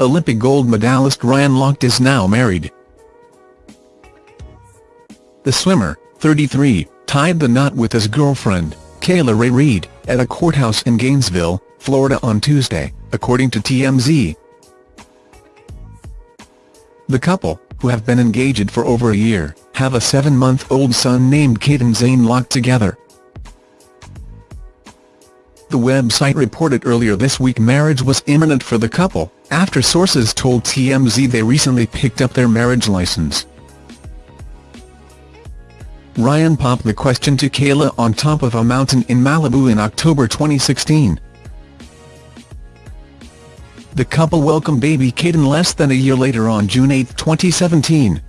Olympic gold medalist Ryan Lochte is now married. The swimmer, 33, tied the knot with his girlfriend, Kayla Rae Reid, at a courthouse in Gainesville, Florida on Tuesday, according to TMZ. The couple, who have been engaged for over a year, have a seven-month-old son named Caiden Zane Lochte together. The website reported earlier this week marriage was imminent for the couple, after sources told TMZ they recently picked up their marriage license. Ryan popped the question to Kayla on top of a mountain in Malibu in October 2016. The couple welcomed baby Caiden less than a year later on June 8, 2017.